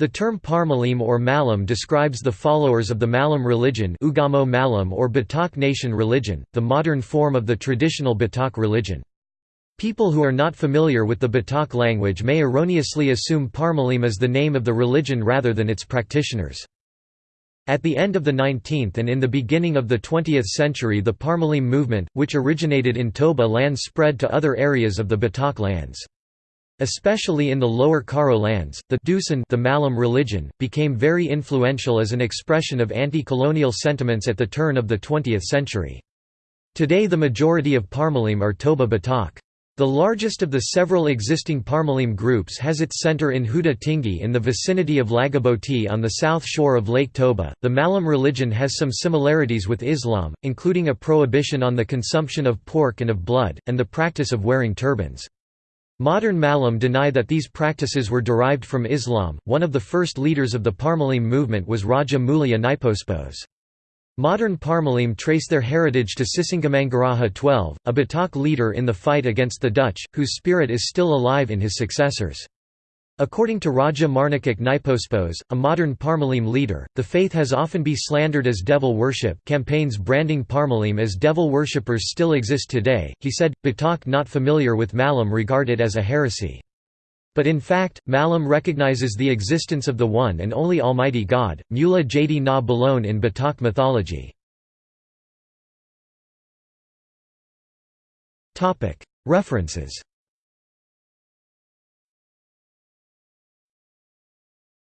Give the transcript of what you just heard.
The term Parmalim or Malim describes the followers of the Malim religion Ugamo Malim or Batak nation religion, the modern form of the traditional Batak religion. People who are not familiar with the Batak language may erroneously assume Parmalim as the name of the religion rather than its practitioners. At the end of the 19th and in the beginning of the 20th century the Parmalim movement, which originated in Toba lands spread to other areas of the Batak lands. Especially in the lower Karo lands, the Dusun the Malim religion, became very influential as an expression of anti-colonial sentiments at the turn of the 20th century. Today the majority of Parmalim are Toba Batak. The largest of the several existing Parmalim groups has its center in Huta Tinggi in the vicinity of Laguboti on the south shore of Lake Toba. The Malim religion has some similarities with Islam, including a prohibition on the consumption of pork and of blood, and the practice of wearing turbans. Modern Malim deny that these practices were derived from Islam. One of the first leaders of the Parmalim movement was Raja Mulia Naipospos. Modern Parmalim trace their heritage to Sisingamangaraja XII, a Batak leader in the fight against the Dutch, whose spirit is still alive in his successors. According to Raja Marnikak Naipospos, a modern Parmalim leader, the faith has often been slandered as devil worship campaigns branding Parmalim as devil worshippers still exist today. He said, Batak not familiar with Malim regard it as a heresy. But in fact, Malim recognizes the existence of the one and only Almighty God, Mula Jadi na Bolon in Batak mythology. References